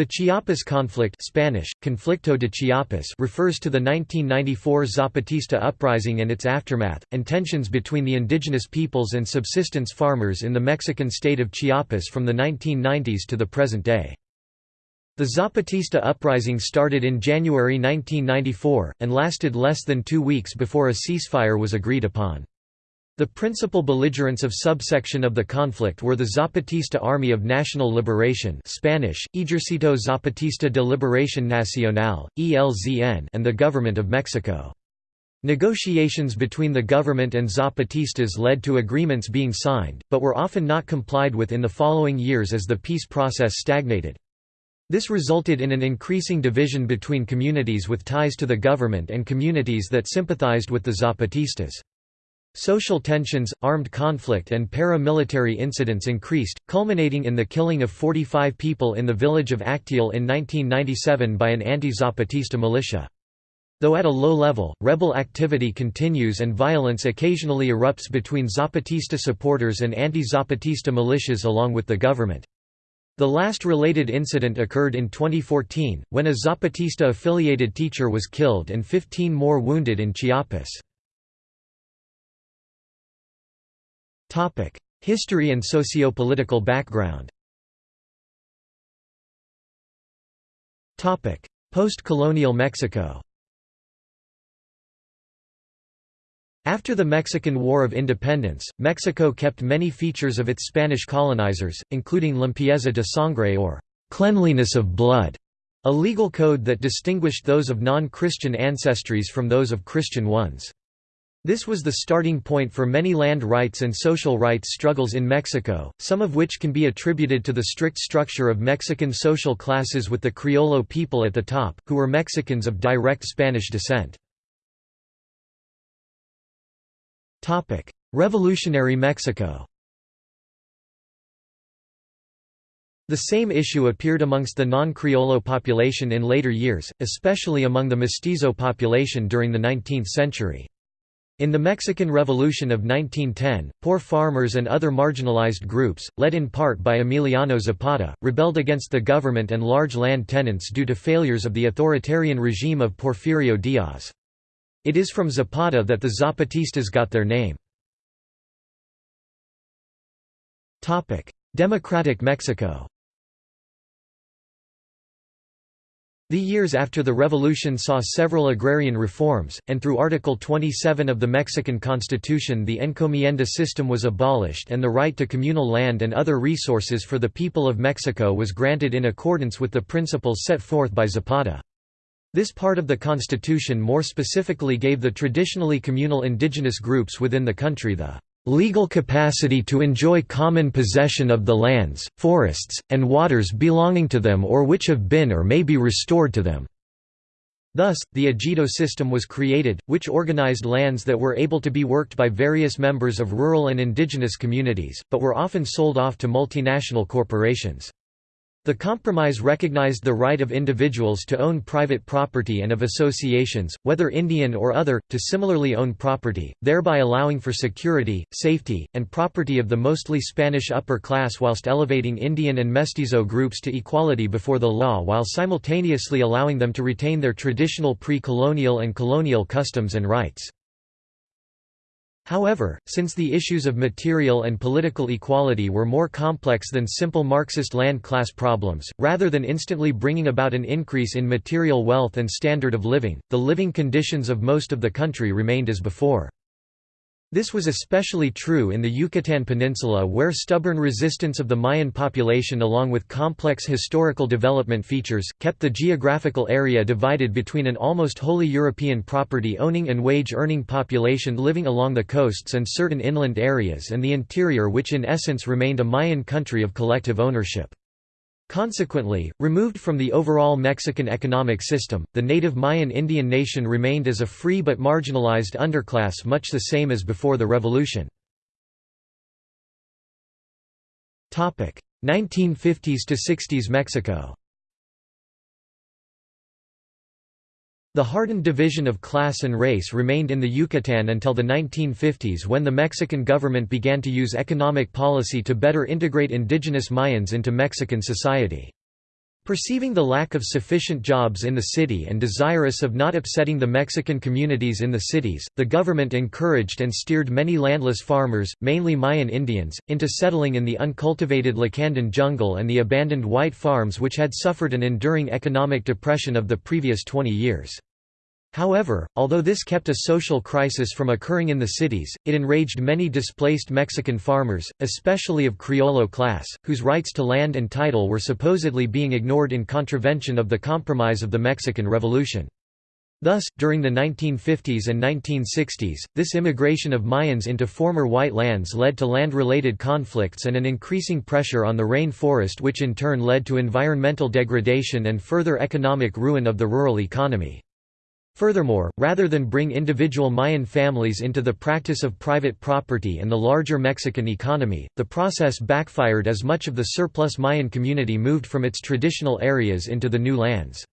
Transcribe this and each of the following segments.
The Chiapas conflict Spanish, Conflicto de Chiapas refers to the 1994 Zapatista uprising and its aftermath, and tensions between the indigenous peoples and subsistence farmers in the Mexican state of Chiapas from the 1990s to the present day. The Zapatista uprising started in January 1994, and lasted less than two weeks before a ceasefire was agreed upon. The principal belligerents of subsection of the conflict were the Zapatista Army of National Liberation Spanish, Ejército Zapatista de Liberación Nacional, ELZN and the Government of Mexico. Negotiations between the government and Zapatistas led to agreements being signed, but were often not complied with in the following years as the peace process stagnated. This resulted in an increasing division between communities with ties to the government and communities that sympathized with the Zapatistas. Social tensions, armed conflict and paramilitary incidents increased, culminating in the killing of 45 people in the village of Acteal in 1997 by an anti-Zapatista militia. Though at a low level, rebel activity continues and violence occasionally erupts between Zapatista supporters and anti-Zapatista militias along with the government. The last related incident occurred in 2014, when a Zapatista-affiliated teacher was killed and 15 more wounded in Chiapas. History and socio-political background. Post-colonial Mexico. After the Mexican War of Independence, Mexico kept many features of its Spanish colonizers, including limpieza de sangre or cleanliness of blood, a legal code that distinguished those of non-Christian ancestries from those of Christian ones. This was the starting point for many land rights and social rights struggles in Mexico, some of which can be attributed to the strict structure of Mexican social classes with the Criollo people at the top, who were Mexicans of direct Spanish descent. Revolutionary Mexico The same issue appeared amongst the non-Criollo population in later years, especially among the mestizo population during the 19th century. In the Mexican Revolution of 1910, poor farmers and other marginalized groups, led in part by Emiliano Zapata, rebelled against the government and large land tenants due to failures of the authoritarian regime of Porfirio Diaz. It is from Zapata that the Zapatistas got their name. Democratic Mexico The years after the revolution saw several agrarian reforms, and through Article 27 of the Mexican Constitution the encomienda system was abolished and the right to communal land and other resources for the people of Mexico was granted in accordance with the principles set forth by Zapata. This part of the constitution more specifically gave the traditionally communal indigenous groups within the country the legal capacity to enjoy common possession of the lands, forests, and waters belonging to them or which have been or may be restored to them." Thus, the ejido system was created, which organized lands that were able to be worked by various members of rural and indigenous communities, but were often sold off to multinational corporations. The compromise recognized the right of individuals to own private property and of associations, whether Indian or other, to similarly own property, thereby allowing for security, safety, and property of the mostly Spanish upper class whilst elevating Indian and mestizo groups to equality before the law while simultaneously allowing them to retain their traditional pre-colonial and colonial customs and rights. However, since the issues of material and political equality were more complex than simple Marxist land class problems, rather than instantly bringing about an increase in material wealth and standard of living, the living conditions of most of the country remained as before. This was especially true in the Yucatan Peninsula where stubborn resistance of the Mayan population along with complex historical development features, kept the geographical area divided between an almost wholly European property-owning and wage-earning population living along the coasts and certain inland areas and the interior which in essence remained a Mayan country of collective ownership. Consequently, removed from the overall Mexican economic system, the native Mayan Indian nation remained as a free but marginalized underclass much the same as before the revolution. 1950s to 60s Mexico The hardened division of class and race remained in the Yucatan until the 1950s when the Mexican government began to use economic policy to better integrate indigenous Mayans into Mexican society. Perceiving the lack of sufficient jobs in the city and desirous of not upsetting the Mexican communities in the cities, the government encouraged and steered many landless farmers, mainly Mayan Indians, into settling in the uncultivated Lacandon jungle and the abandoned white farms which had suffered an enduring economic depression of the previous 20 years. However, although this kept a social crisis from occurring in the cities, it enraged many displaced Mexican farmers, especially of Criollo class, whose rights to land and title were supposedly being ignored in contravention of the compromise of the Mexican Revolution. Thus, during the 1950s and 1960s, this immigration of Mayans into former white lands led to land-related conflicts and an increasing pressure on the rain forest which in turn led to environmental degradation and further economic ruin of the rural economy. Furthermore, rather than bring individual Mayan families into the practice of private property and the larger Mexican economy, the process backfired as much of the surplus Mayan community moved from its traditional areas into the new lands.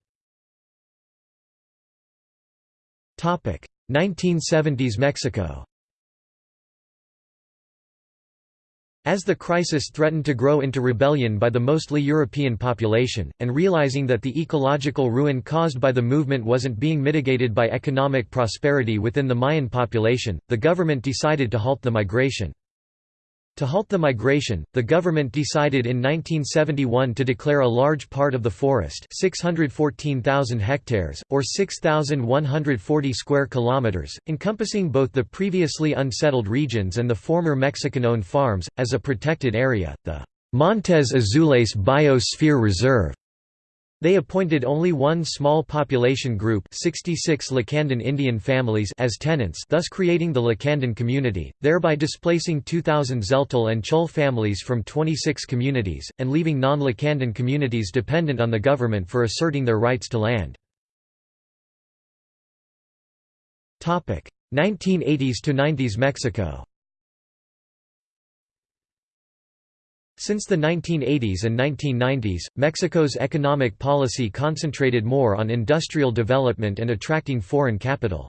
1970s Mexico As the crisis threatened to grow into rebellion by the mostly European population, and realizing that the ecological ruin caused by the movement wasn't being mitigated by economic prosperity within the Mayan population, the government decided to halt the migration. To halt the migration, the government decided in 1971 to declare a large part of the forest 614,000 hectares, or 6,140 square kilometers, encompassing both the previously unsettled regions and the former Mexican-owned farms, as a protected area, the Montes Azules Biosphere Reserve. They appointed only one small population group 66 Lacandon Indian families as tenants thus creating the Lacandon community, thereby displacing 2,000 Tzeltal and Ch'ol families from 26 communities, and leaving non-Lacandon communities dependent on the government for asserting their rights to land. 1980s to 90s Mexico Since the 1980s and 1990s, Mexico's economic policy concentrated more on industrial development and attracting foreign capital.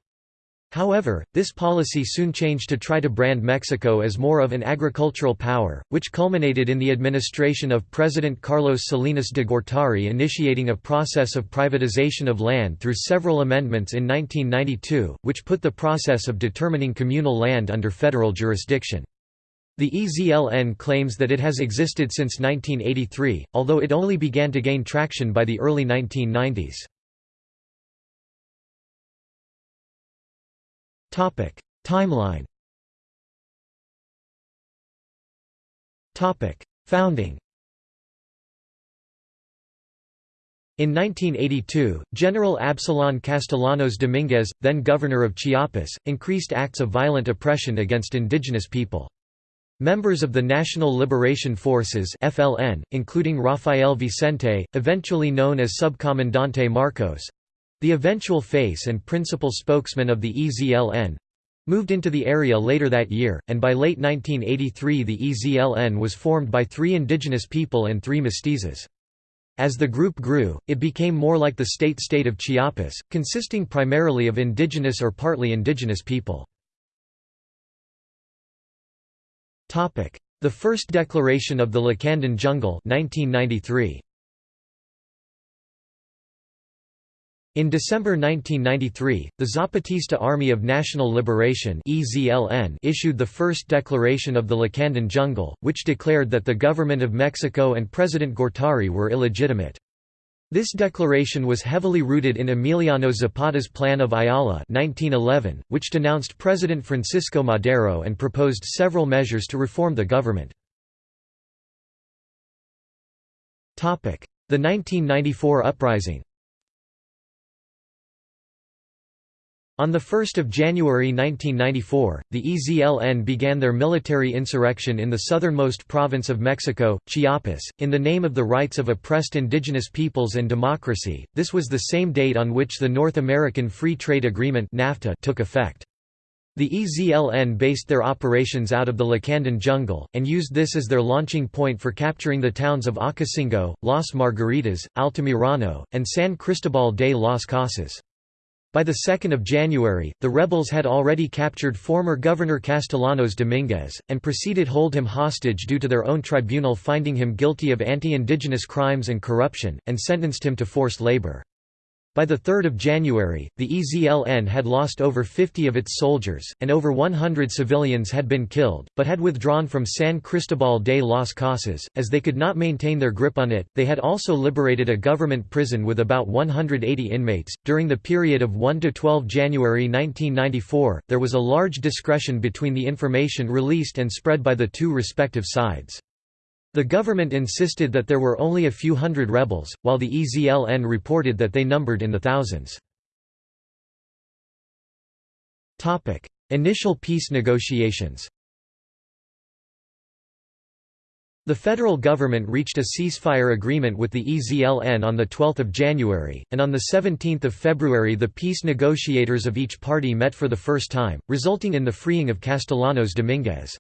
However, this policy soon changed to try to brand Mexico as more of an agricultural power, which culminated in the administration of President Carlos Salinas de Gortari initiating a process of privatization of land through several amendments in 1992, which put the process of determining communal land under federal jurisdiction. The EZLN claims that it has existed since 1983, although it only began to gain traction by the early 1990s. Timeline Founding In 1982, General Absalon Castellanos Dominguez, then governor of Chiapas, increased acts of violent oppression against indigenous people. Members of the National Liberation Forces FLN, including Rafael Vicente, eventually known as Subcomandante Marcos—the eventual face and principal spokesman of the EZLN—moved into the area later that year, and by late 1983 the EZLN was formed by three indigenous people and three mestizos. As the group grew, it became more like the state-state of Chiapas, consisting primarily of indigenous or partly indigenous people. The First Declaration of the Lacandon Jungle 1993. In December 1993, the Zapatista Army of National Liberation issued the first declaration of the Lacandon Jungle, which declared that the government of Mexico and President Gortari were illegitimate. This declaration was heavily rooted in Emiliano Zapata's Plan of Ayala 1911, which denounced President Francisco Madero and proposed several measures to reform the government. The 1994 uprising On 1 January 1994, the EZLN began their military insurrection in the southernmost province of Mexico, Chiapas, in the name of the rights of oppressed indigenous peoples and democracy. This was the same date on which the North American Free Trade Agreement (NAFTA) took effect. The EZLN based their operations out of the Lacandon jungle, and used this as their launching point for capturing the towns of Ocosingo, Las Margaritas, Altamirano, and San Cristobal de las Casas. By the 2nd of January, the rebels had already captured former Governor Castellanos Dominguez, and proceeded to hold him hostage due to their own tribunal finding him guilty of anti-indigenous crimes and corruption, and sentenced him to forced labor. By 3 January, the EZLN had lost over 50 of its soldiers, and over 100 civilians had been killed, but had withdrawn from San Cristobal de las Casas, as they could not maintain their grip on it. They had also liberated a government prison with about 180 inmates. During the period of 1 to 12 January 1994, there was a large discretion between the information released and spread by the two respective sides. The government insisted that there were only a few hundred rebels, while the EZLN reported that they numbered in the thousands. Initial peace negotiations The federal government reached a ceasefire agreement with the EZLN on 12 January, and on 17 February the peace negotiators of each party met for the first time, resulting in the freeing of Castellanos Dominguez.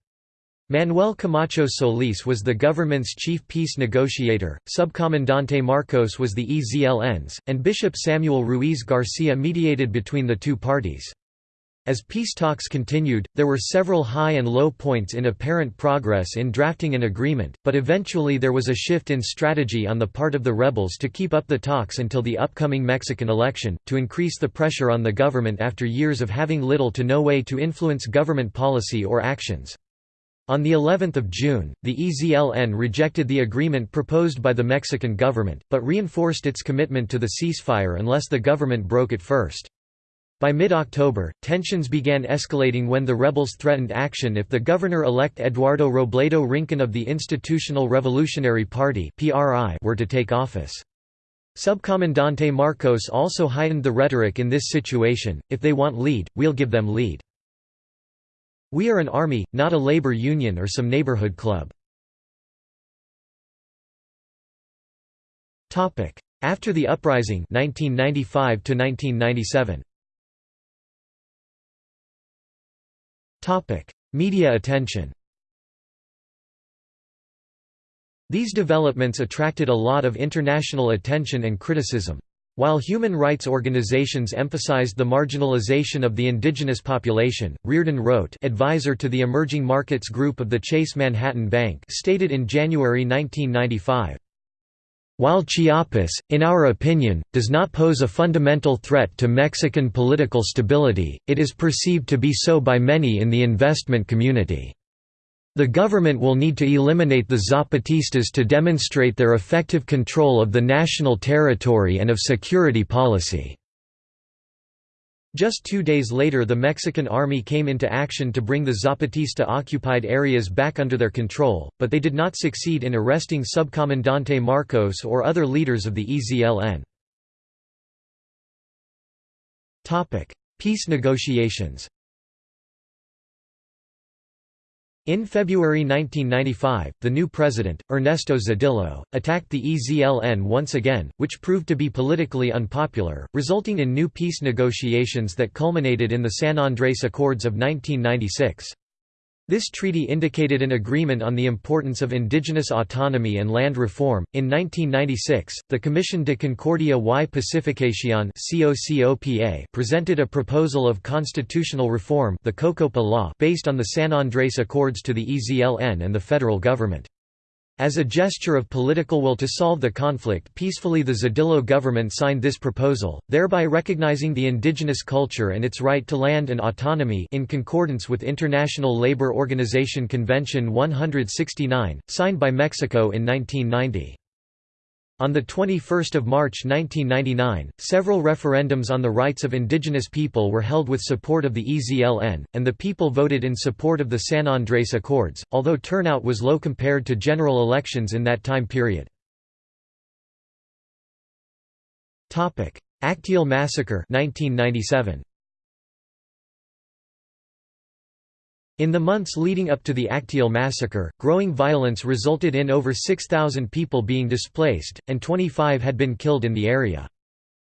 Manuel Camacho Solis was the government's chief peace negotiator, Subcomandante Marcos was the EZLN's, and Bishop Samuel Ruiz Garcia mediated between the two parties. As peace talks continued, there were several high and low points in apparent progress in drafting an agreement, but eventually there was a shift in strategy on the part of the rebels to keep up the talks until the upcoming Mexican election, to increase the pressure on the government after years of having little to no way to influence government policy or actions. On the 11th of June, the EZLN rejected the agreement proposed by the Mexican government, but reinforced its commitment to the ceasefire unless the government broke it first. By mid-October, tensions began escalating when the rebels threatened action if the governor-elect Eduardo Robledo Rincon of the Institutional Revolutionary Party were to take office. Subcomandante Marcos also heightened the rhetoric in this situation, if they want lead, we'll give them lead. We are an army, not a labor union or some neighborhood club. After the uprising 1995 1997. Media attention These developments attracted a lot of international attention and criticism. While human rights organizations emphasized the marginalization of the indigenous population, Riordan Roett advisor to the Emerging Markets Group of the Chase Manhattan Bank stated in January 1995, while Chiapas, in our opinion, does not pose a fundamental threat to Mexican political stability, it is perceived to be so by many in the investment community. The government will need to eliminate the Zapatistas to demonstrate their effective control of the national territory and of security policy. Just two days later the Mexican army came into action to bring the Zapatista-occupied areas back under their control, but they did not succeed in arresting Subcomandante Marcos or other leaders of the EZLN. Peace negotiations In February 1995, the new president, Ernesto Zedillo, attacked the EZLN once again, which proved to be politically unpopular, resulting in new peace negotiations that culminated in the San Andrés Accords of 1996. This treaty indicated an agreement on the importance of indigenous autonomy and land reform. In 1996, the Comisión de Concordia y Pacificación presented a proposal of constitutional reform, the COCOPA law, based on the San Andrés Accords to the EZLN and the federal government. As a gesture of political will to solve the conflict peacefully the Zedillo government signed this proposal, thereby recognizing the indigenous culture and its right to land and autonomy in concordance with International Labour Organization Convention 169, signed by Mexico in 1990. On 21 March 1999, several referendums on the rights of indigenous people were held with support of the EZLN, and the people voted in support of the San Andrés Accords, although turnout was low compared to general elections in that time period. Acteal Massacre 1997. In the months leading up to the Acteal massacre, growing violence resulted in over 6,000 people being displaced, and 25 had been killed in the area.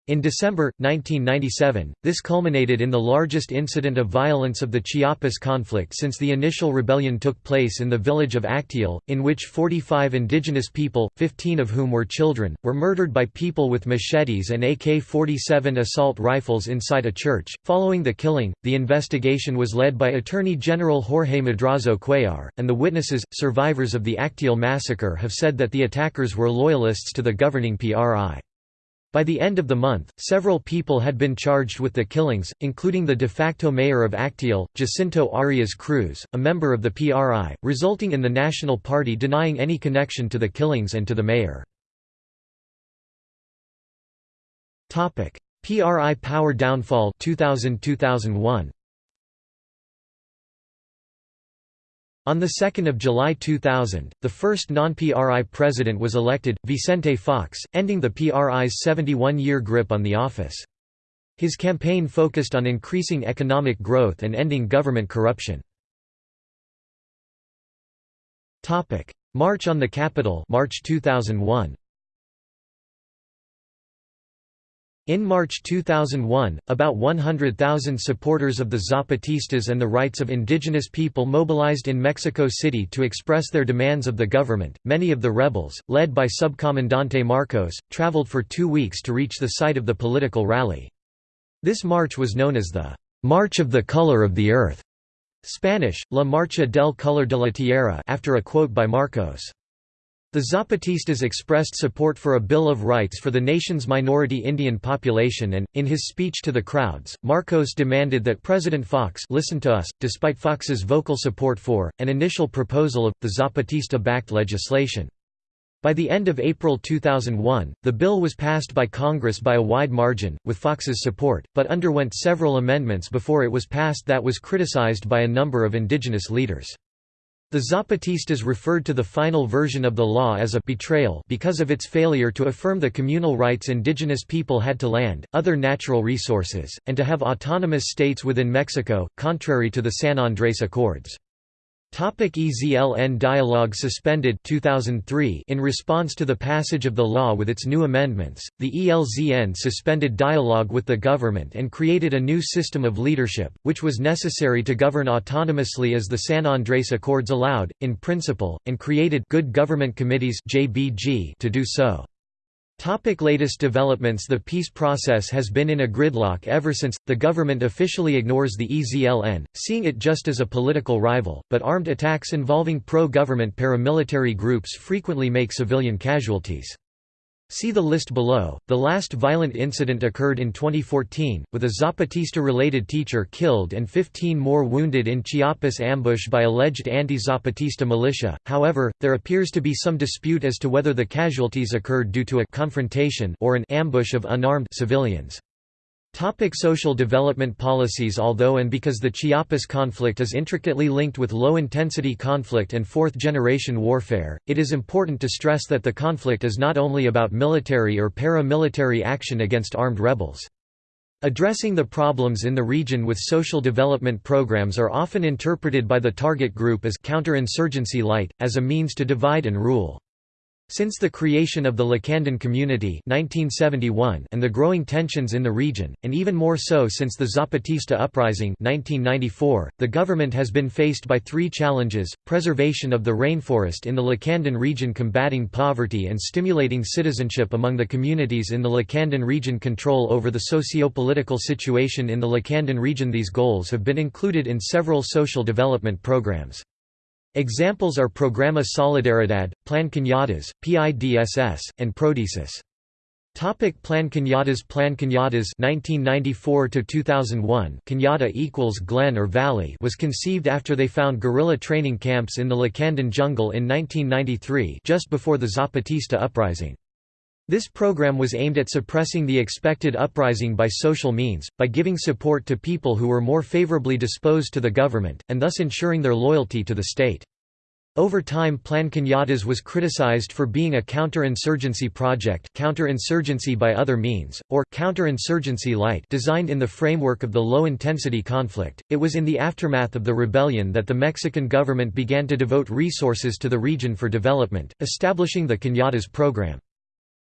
In December, 1997, this culminated in the largest incident of violence of the Chiapas conflict since the initial rebellion took place in the village of Acteal, in which 45 indigenous people, 15 of whom were children, were murdered by people with machetes and AK-47 assault rifles inside a church. Following the killing, the investigation was led by Attorney General Jorge Madrazo Cuellar, and the witnesses, survivors of the Acteal massacre have said that the attackers were loyalists to the governing PRI. By the end of the month, several people had been charged with the killings, including the de facto mayor of Acteal, Jacinto Arias Cruz, a member of the PRI, resulting in the National Party denying any connection to the killings and to the mayor. PRI power downfall 2000-2001 On 2 July 2000, the first non-PRI president was elected, Vicente Fox, ending the PRI's 71-year grip on the office. His campaign focused on increasing economic growth and ending government corruption. March on the Capitol March 2001. In March 2001, about 100,000 supporters of the Zapatistas and the rights of indigenous people mobilized in Mexico City to express their demands of the government. Many of the rebels, led by Subcomandante Marcos, traveled for two weeks to reach the site of the political rally. This march was known as the March of the Color of the Earth, Spanish, La Marcha del Color de la Tierra after a quote by Marcos. The Zapatistas expressed support for a Bill of Rights for the nation's minority Indian population and, in his speech to the crowds, Marcos demanded that President Fox listen to us, despite Fox's vocal support for, an initial proposal of, the Zapatista-backed legislation. By the end of April 2001, the bill was passed by Congress by a wide margin, with Fox's support, but underwent several amendments before it was passed that was criticized by a number of indigenous leaders. The Zapatistas referred to the final version of the law as a betrayal because of its failure to affirm the communal rights indigenous people had to land, other natural resources, and to have autonomous states within Mexico, contrary to the San Andrés Accords. Topic EZLN dialogue suspended 2003 In response to the passage of the law with its new amendments, the ELZN suspended dialogue with the government and created a new system of leadership, which was necessary to govern autonomously as the San Andrés Accords allowed, in principle, and created good government committees to do so. Topic latest developments The peace process has been in a gridlock ever since. The government officially ignores the EZLN, seeing it just as a political rival, but armed attacks involving pro government paramilitary groups frequently make civilian casualties. See the list below. The last violent incident occurred in 2014, with a Zapatista-related teacher killed and 15 more wounded in Chiapas ambush by alleged anti-Zapatista militia. However, there appears to be some dispute as to whether the casualties occurred due to a confrontation or an ambush of unarmed civilians. Topic social development policies Although and because the Chiapas conflict is intricately linked with low-intensity conflict and fourth-generation warfare, it is important to stress that the conflict is not only about military or paramilitary action against armed rebels. Addressing the problems in the region with social development programs are often interpreted by the target group as counterinsurgency light, as a means to divide and rule. Since the creation of the Lacandon Community 1971 and the growing tensions in the region, and even more so since the Zapatista Uprising 1994, the government has been faced by three challenges, preservation of the rainforest in the Lacandon region combating poverty and stimulating citizenship among the communities in the Lacandon region control over the socio-political situation in the Lacandon region These goals have been included in several social development programs. Examples are Programa Solidaridad, Plan Cañadas, PIDSS, and Prodesis. Topic Plan Cañadas Plan Cañadas 1994 to 2001 Cañada equals glen or valley was conceived after they found guerrilla training camps in the Lacandon jungle in 1993 just before the Zapatista uprising. This program was aimed at suppressing the expected uprising by social means, by giving support to people who were more favorably disposed to the government, and thus ensuring their loyalty to the state. Over time Plan Cañadas was criticized for being a counterinsurgency project counterinsurgency by other means, or counterinsurgency light designed in the framework of the low-intensity conflict. It was in the aftermath of the rebellion that the Mexican government began to devote resources to the region for development, establishing the Cañadas program.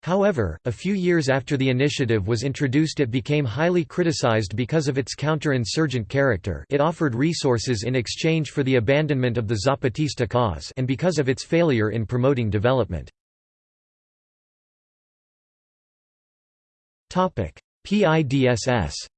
However, a few years after the initiative was introduced it became highly criticized because of its counter-insurgent character it offered resources in exchange for the abandonment of the Zapatista cause and because of its failure in promoting development. PIDSS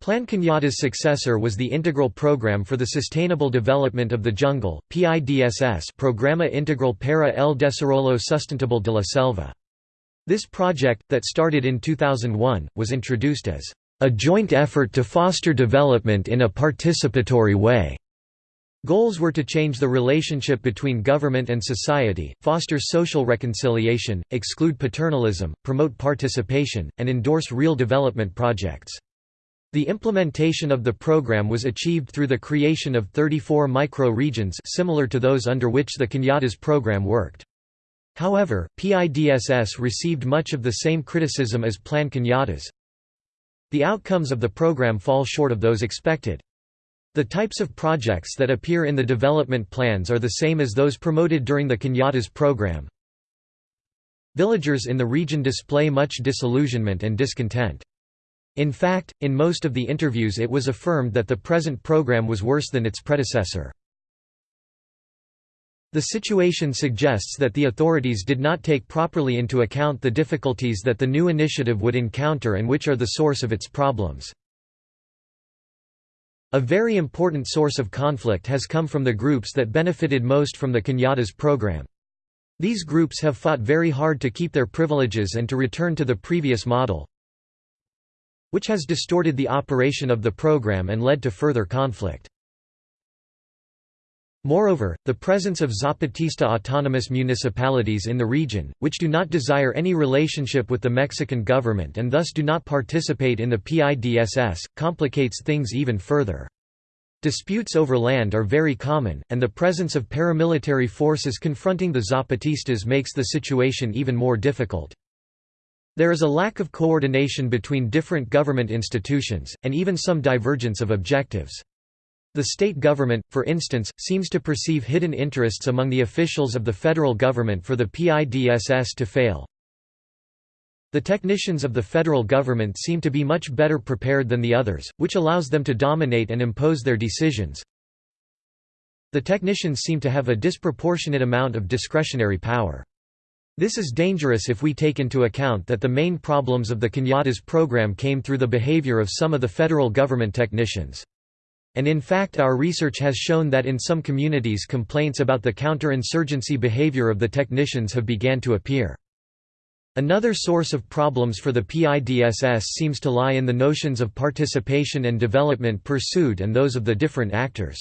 Plan Cañada's successor was the Integral Program for the Sustainable Development of the Jungle PIDSS Programa Integral para el Desarrollo Sustentable de la Selva. This project, that started in 2001, was introduced as a joint effort to foster development in a participatory way. Goals were to change the relationship between government and society, foster social reconciliation, exclude paternalism, promote participation, and endorse real development projects. The implementation of the program was achieved through the creation of 34 micro-regions similar to those under which the Cañadas program worked. However, PIDSS received much of the same criticism as Plan Cañadas. The outcomes of the program fall short of those expected. The types of projects that appear in the development plans are the same as those promoted during the Cañadas program. Villagers in the region display much disillusionment and discontent. In fact, in most of the interviews it was affirmed that the present program was worse than its predecessor. The situation suggests that the authorities did not take properly into account the difficulties that the new initiative would encounter and which are the source of its problems. A very important source of conflict has come from the groups that benefited most from the Cañadas program. These groups have fought very hard to keep their privileges and to return to the previous model, which has distorted the operation of the program and led to further conflict. Moreover, the presence of Zapatista autonomous municipalities in the region, which do not desire any relationship with the Mexican government and thus do not participate in the PIDSS, complicates things even further. Disputes over land are very common, and the presence of paramilitary forces confronting the Zapatistas makes the situation even more difficult. There is a lack of coordination between different government institutions, and even some divergence of objectives. The state government, for instance, seems to perceive hidden interests among the officials of the federal government for the PIDSS to fail. The technicians of the federal government seem to be much better prepared than the others, which allows them to dominate and impose their decisions. The technicians seem to have a disproportionate amount of discretionary power. This is dangerous if we take into account that the main problems of the Cañadas program came through the behavior of some of the federal government technicians. And in fact our research has shown that in some communities complaints about the counterinsurgency behavior of the technicians have began to appear. Another source of problems for the PIDSS seems to lie in the notions of participation and development pursued and those of the different actors.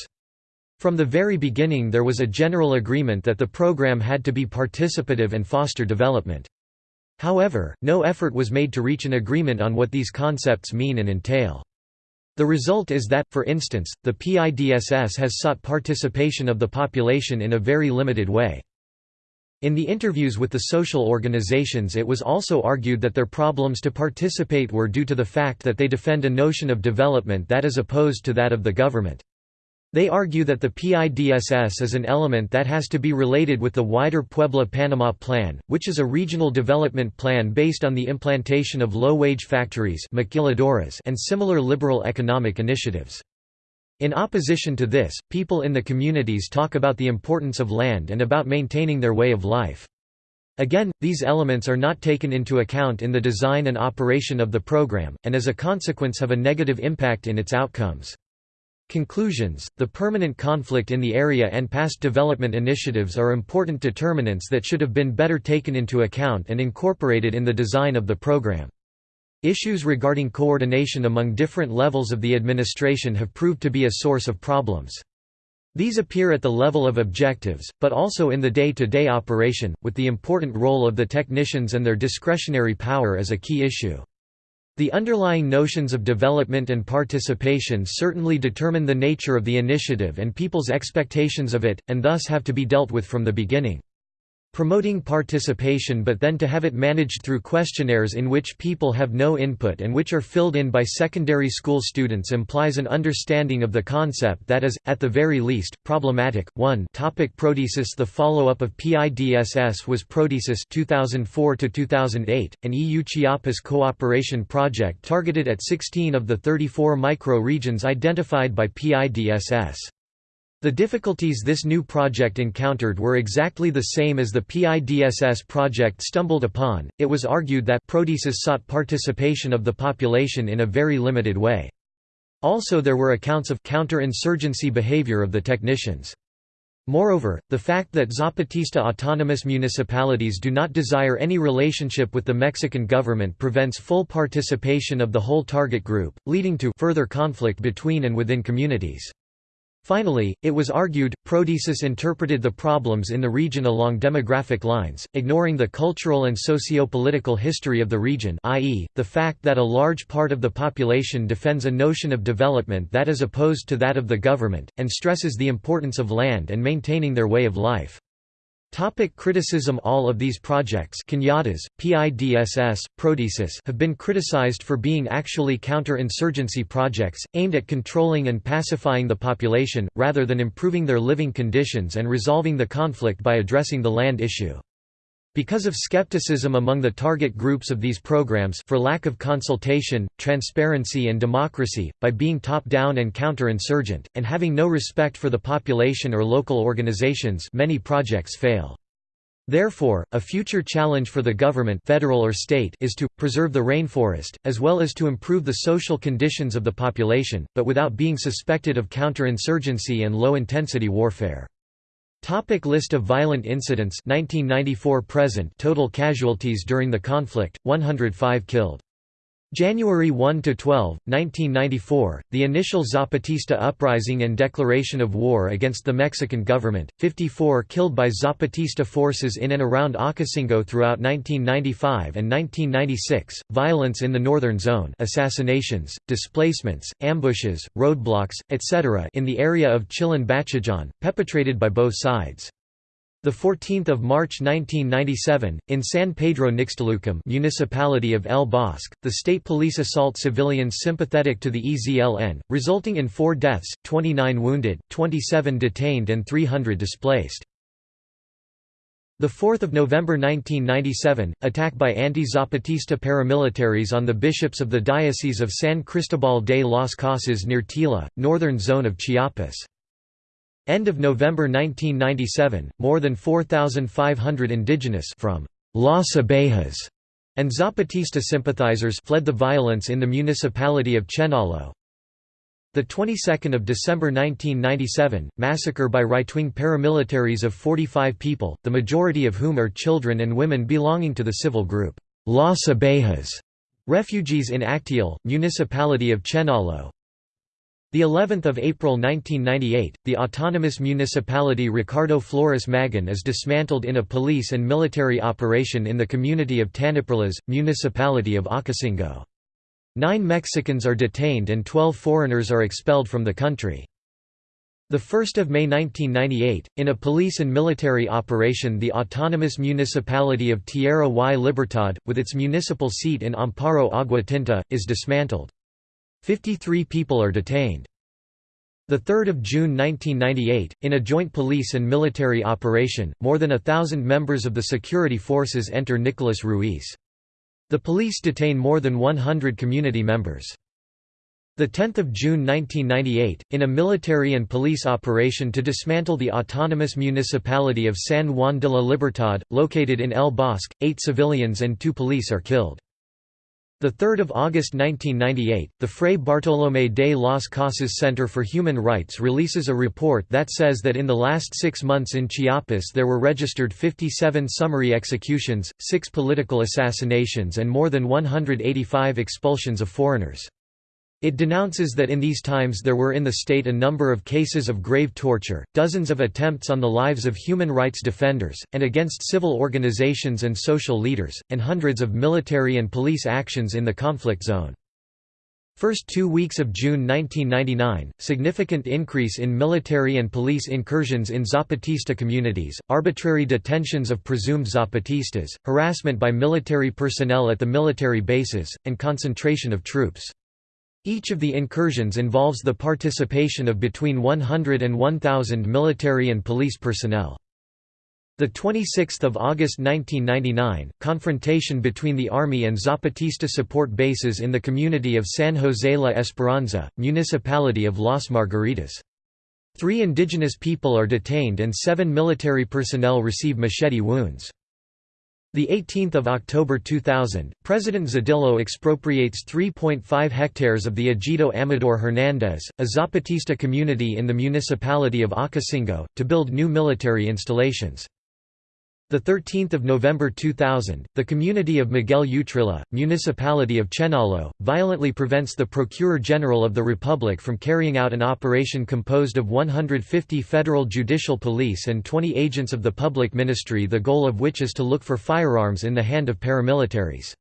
From the very beginning there was a general agreement that the program had to be participative and foster development. However, no effort was made to reach an agreement on what these concepts mean and entail. The result is that, for instance, the PIDSS has sought participation of the population in a very limited way. In the interviews with the social organizations it was also argued that their problems to participate were due to the fact that they defend a notion of development that is opposed to that of the government. They argue that the PIDSS is an element that has to be related with the wider Puebla-Panama Plan, which is a regional development plan based on the implantation of low-wage factories and similar liberal economic initiatives. In opposition to this, people in the communities talk about the importance of land and about maintaining their way of life. Again, these elements are not taken into account in the design and operation of the program, and as a consequence have a negative impact in its outcomes. Conclusions The permanent conflict in the area and past development initiatives are important determinants that should have been better taken into account and incorporated in the design of the program. Issues regarding coordination among different levels of the administration have proved to be a source of problems. These appear at the level of objectives, but also in the day-to-day -day operation, with the important role of the technicians and their discretionary power as a key issue. The underlying notions of development and participation certainly determine the nature of the initiative and people's expectations of it, and thus have to be dealt with from the beginning. Promoting participation but then to have it managed through questionnaires in which people have no input and which are filled in by secondary school students implies an understanding of the concept that is, at the very least, problematic. 1 topic Prodesis The follow-up of PIDSS was Prodesis 2004-2008, an EU Chiapas cooperation project targeted at 16 of the 34 micro-regions identified by PIDSS. The difficulties this new project encountered were exactly the same as the PIDSS project stumbled upon. It was argued that Prodesis sought participation of the population in a very limited way. Also, there were accounts of counter-insurgency behavior of the technicians. Moreover, the fact that Zapatista autonomous municipalities do not desire any relationship with the Mexican government prevents full participation of the whole target group, leading to further conflict between and within communities. Finally, it was argued, Prodesis interpreted the problems in the region along demographic lines, ignoring the cultural and socio-political history of the region i.e., the fact that a large part of the population defends a notion of development that is opposed to that of the government, and stresses the importance of land and maintaining their way of life. Topic criticism All of these projects Cañadas, PIDSS, Prodesis have been criticized for being actually counter-insurgency projects, aimed at controlling and pacifying the population, rather than improving their living conditions and resolving the conflict by addressing the land issue. Because of skepticism among the target groups of these programs for lack of consultation, transparency and democracy, by being top-down and counter-insurgent, and having no respect for the population or local organizations many projects fail. Therefore, a future challenge for the government federal or state is to, preserve the rainforest, as well as to improve the social conditions of the population, but without being suspected of counter-insurgency and low-intensity warfare. Topic list of violent incidents. 1994 present. Total casualties during the conflict. 105 killed January 1 to 12, 1994, the initial Zapatista uprising and declaration of war against the Mexican government. 54 killed by Zapatista forces in and around Ocosingo throughout 1995 and 1996. Violence in the northern zone, assassinations, displacements, ambushes, roadblocks, etc. in the area of Chilón Bachajón, perpetrated by both sides. The 14th of March 1997, in San Pedro Nixtalucum, municipality of El Bosque, the state police assault civilians sympathetic to the EZLN, resulting in 4 deaths, 29 wounded, 27 detained and 300 displaced. The 4th of November 1997, attack by anti-Zapatista paramilitaries on the bishops of the Diocese of San Cristobal de las Casas near Tila, northern zone of Chiapas. End of November 1997, more than 4,500 indigenous from Las Abejas and Zapatista sympathizers fled the violence in the municipality of Chenalhó. The 22nd of December 1997, massacre by right-wing paramilitaries of 45 people, the majority of whom are children and women belonging to the civil group Las Abejas, refugees in Acteal, municipality of Chenalhó. The 11th of April 1998, the autonomous municipality Ricardo Flores Magón is dismantled in a police and military operation in the community of Taniperlas, municipality of Ocosingo. Nine Mexicans are detained and 12 foreigners are expelled from the country. 1 May 1998, in a police and military operation the autonomous municipality of Tierra y Libertad, with its municipal seat in Amparo Agua Tinta, is dismantled. 53 people are detained. 3 June 1998, in a joint police and military operation, more than a thousand members of the security forces enter Nicolas Ruiz. The police detain more than 100 community members. 10 June 1998, in a military and police operation to dismantle the autonomous municipality of San Juan de la Libertad, located in El Bosque, eight civilians and two police are killed. 3 August 1998, the Fray Bartolomé de las Casas Center for Human Rights releases a report that says that in the last six months in Chiapas there were registered 57 summary executions, six political assassinations and more than 185 expulsions of foreigners. It denounces that in these times there were in the state a number of cases of grave torture, dozens of attempts on the lives of human rights defenders, and against civil organizations and social leaders, and hundreds of military and police actions in the conflict zone. First two weeks of June 1999, significant increase in military and police incursions in Zapatista communities, arbitrary detentions of presumed Zapatistas, harassment by military personnel at the military bases, and concentration of troops. Each of the incursions involves the participation of between 100 and 1,000 military and police personnel. The 26th of August 1999, confrontation between the army and Zapatista support bases in the community of San José La Esperanza, municipality of Las Margaritas. Three indigenous people are detained and seven military personnel receive machete wounds. The 18th of October 2000, President Zedillo expropriates 3.5 hectares of the Ejido Amador Hernández, a Zapatista community in the municipality of Ocosingo, to build new military installations. The 13th of November 2000, the community of Miguel Utrilla, municipality of Chenalhó, violently prevents the Procurer General of the Republic from carrying out an operation composed of 150 federal judicial police and 20 agents of the public ministry the goal of which is to look for firearms in the hand of paramilitaries.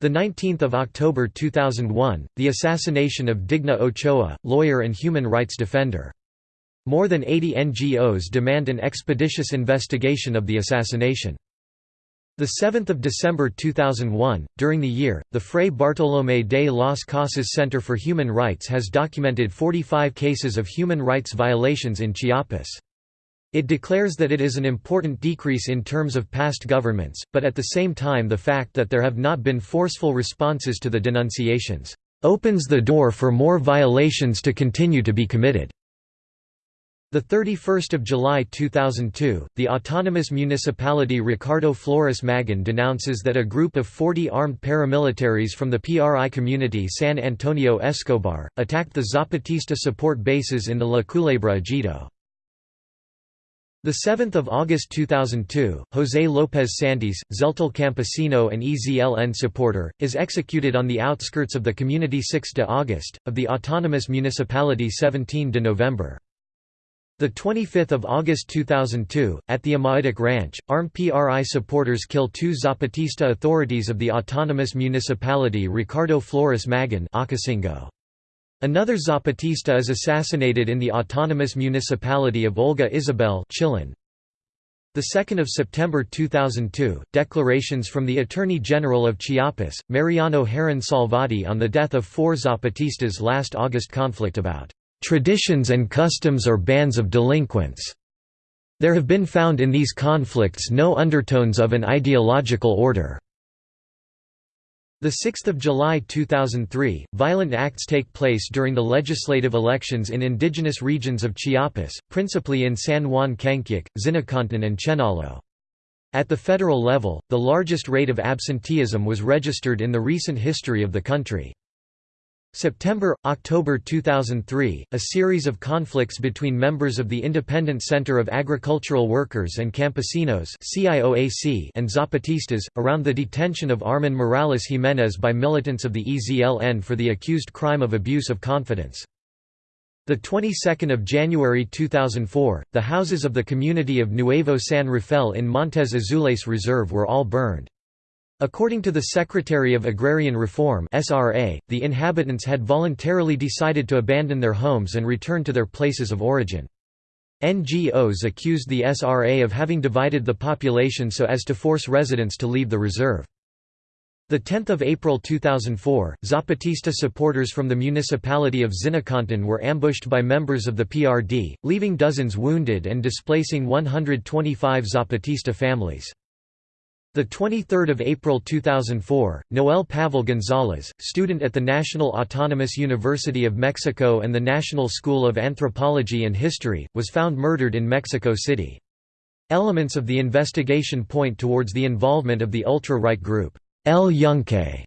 The 19th of October 2001, the assassination of Digna Ochoa, lawyer and human rights defender. More than 80 NGOs demand an expeditious investigation of the assassination. 7 December 2001, during the year, the Fray Bartolomé de las Casas Center for Human Rights has documented 45 cases of human rights violations in Chiapas. It declares that it is an important decrease in terms of past governments, but at the same time the fact that there have not been forceful responses to the denunciations, "...opens the door for more violations to continue to be committed." The 31st of July 2002, the autonomous municipality Ricardo Flores Magón denounces that a group of 40 armed paramilitaries from the PRI community San Antonio Escobar attacked the Zapatista support bases in the La Culebra Ejido. The 7th of August 2002, José López Santis, Tzeltal campesino and EZLN supporter, is executed on the outskirts of the community 6 de August, of the autonomous municipality 17 de November. The 25th of August 2002, at the Amaitic Ranch, armed PRI supporters kill two Zapatista authorities of the autonomous municipality Ricardo Flores Magón Another Zapatista is assassinated in the autonomous municipality of Olga Isabel 2nd of September 2002, declarations from the Attorney General of Chiapas, Mariano Herrán Salvatti on the death of four Zapatistas last August conflict about traditions and customs or bands of delinquents. There have been found in these conflicts no undertones of an ideological order. 6 July 2003, violent acts take place during the legislative elections in indigenous regions of Chiapas, principally in San Juan Cancuc, Zinacantan and Chenalhó. At the federal level, the largest rate of absenteeism was registered in the recent history of the country. September, October 2003, a series of conflicts between members of the Independent Center of Agricultural Workers and Campesinos and Zapatistas, around the detention of Armin Morales Jiménez by militants of the EZLN for the accused crime of abuse of confidence. The 22nd of January 2004, the houses of the community of Nuevo San Rafael in Montes Azules Reserve were all burned. According to the Secretary of Agrarian Reform (SRA), the inhabitants had voluntarily decided to abandon their homes and return to their places of origin. NGOs accused the SRA of having divided the population so as to force residents to leave the reserve. 10 April 2004, Zapatista supporters from the municipality of Zinacantan were ambushed by members of the PRD, leaving dozens wounded and displacing 125 Zapatista families. The 23rd of April 2004, Noel Pavel Gonzalez, student at the National Autonomous University of Mexico and the National School of Anthropology and History, was found murdered in Mexico City. Elements of the investigation point towards the involvement of the ultra-right group, El Yunque.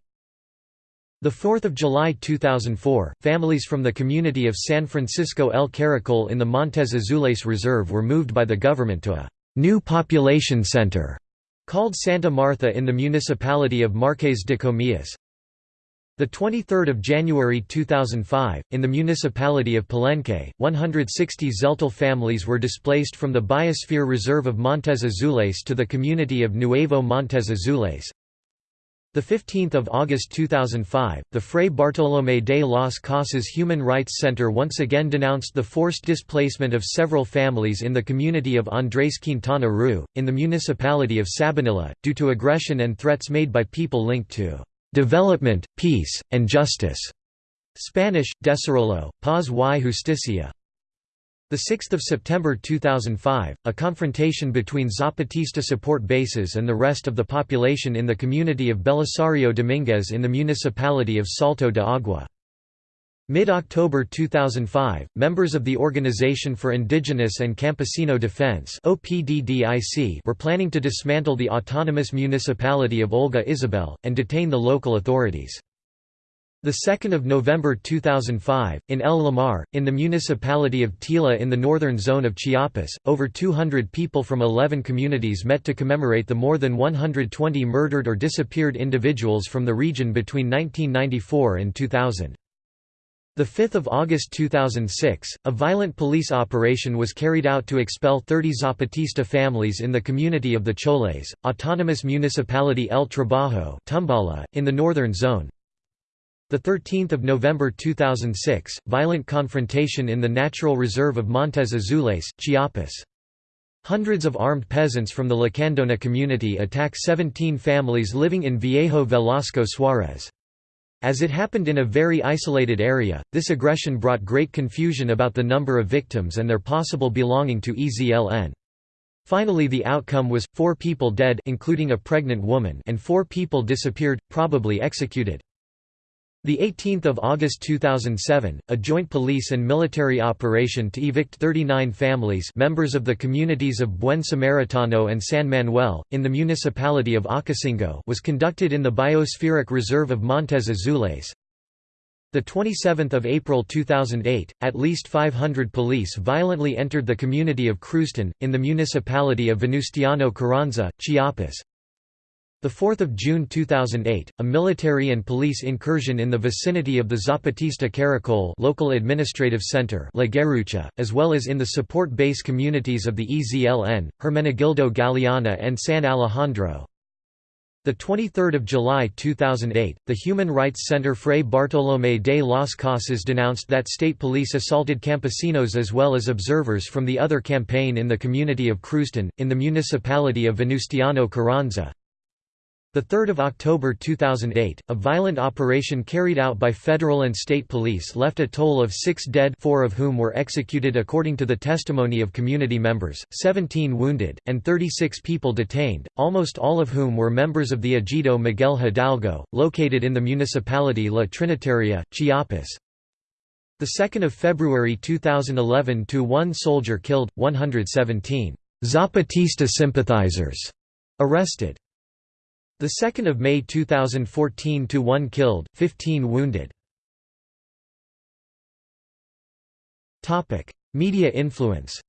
The 4th of July 2004, families from the community of San Francisco El Caracol in the Montes Azules Reserve were moved by the government to a new population center Called Santa Martha in the municipality of Marques de Comillas. 23 January 2005, in the municipality of Palenque, 160 Tzeltal families were displaced from the Biosphere Reserve of Montes Azules to the community of Nuevo Montes Azules. 15th of August 2005, the Fray Bartolomé de las Casas Human Rights Center once again denounced the forced displacement of several families in the community of Andrés Quintana Roo, in the municipality of Sabanilla, due to aggression and threats made by people linked to development, peace, and justice. Spanish, Desarrollo, Paz y Justicia. 6 September 2005, a confrontation between Zapatista support bases and the rest of the population in the community of Belisario Dominguez in the municipality of Salto de Agua. Mid-October 2005, members of the Organization for Indigenous and Campesino Defense were planning to dismantle the autonomous municipality of Olga Isabel, and detain the local authorities. 2 November 2005, in El Limar, in the municipality of Tila in the northern zone of Chiapas, over 200 people from 11 communities met to commemorate the more than 120 murdered or disappeared individuals from the region between 1994 and 2000. 5 August 2006, a violent police operation was carried out to expel 30 Zapatista families in the community of the Choles, autonomous municipality El Trabajo in the northern zone, 13 November 2006, violent confrontation in the natural reserve of Montes Azules, Chiapas. Hundreds of armed peasants from the Lacandona community attack 17 families living in Viejo Velasco Suarez. As it happened in a very isolated area, this aggression brought great confusion about the number of victims and their possible belonging to EZLN. Finally the outcome was, four people dead including a pregnant woman and four people disappeared, probably executed. The 18th of August 2007, a joint police and military operation to evict 39 families members of the communities of Buen Samaritano and San Manuel, in the municipality of Ocosingo was conducted in the Biospheric Reserve of Montes Azules. The 27th of April 2008, at least 500 police violently entered the community of Cruztón, in the municipality of Venustiano Carranza, Chiapas. 4 June 2008, a military and police incursion in the vicinity of the Zapatista Caracol local administrative center La Garrucha, as well as in the support base communities of the EZLN, Hermenegildo Galeana and San Alejandro. 23 July 2008, the Human Rights Center Fray Bartolomé de las Casas denounced that state police assaulted campesinos as well as observers from the other campaign in the community of Cruztón, in the municipality of Venustiano Carranza. 3 October 2008, a violent operation carried out by federal and state police left a toll of six dead four of whom were executed according to the testimony of community members, 17 wounded, and 36 people detained, almost all of whom were members of the Ejido Miguel Hidalgo, located in the municipality La Trinitaria, Chiapas. 2 February 2011 to one soldier killed, 117 Zapatista sympathizers arrested. The 2nd of May 2014 to 1 killed, 15 wounded. Topic: Media influence.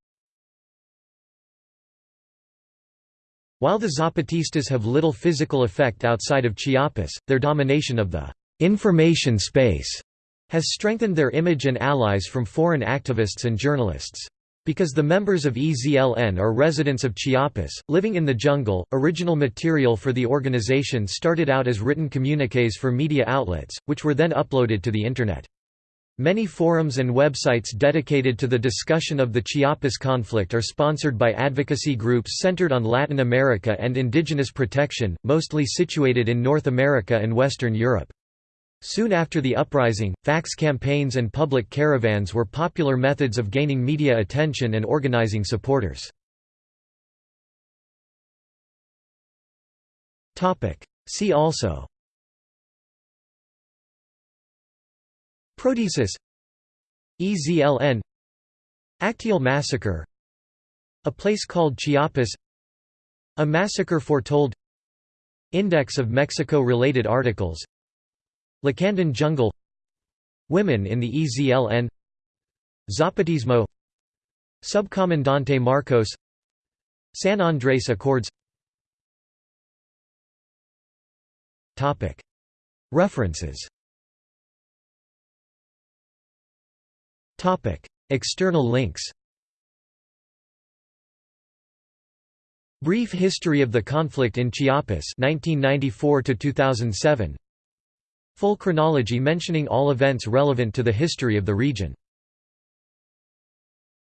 While the Zapatistas have little physical effect outside of Chiapas, their domination of the information space has strengthened their image and allies from foreign activists and journalists. Because the members of EZLN are residents of Chiapas, living in the jungle, original material for the organization started out as written communiques for media outlets, which were then uploaded to the Internet. Many forums and websites dedicated to the discussion of the Chiapas conflict are sponsored by advocacy groups centered on Latin America and indigenous protection, mostly situated in North America and Western Europe. Soon after the uprising, fax campaigns and public caravans were popular methods of gaining media attention and organizing supporters. See also Prodesis EZLN Acteal massacre A place called Chiapas A massacre foretold Index of Mexico-related articles Lacandon Jungle Women in the EZLN Zapatismo Subcomandante Marcos San Andrés Accords. References. External links. Brief history of the conflict in Chiapas 1994 2007. Full chronology mentioning all events relevant to the history of the region.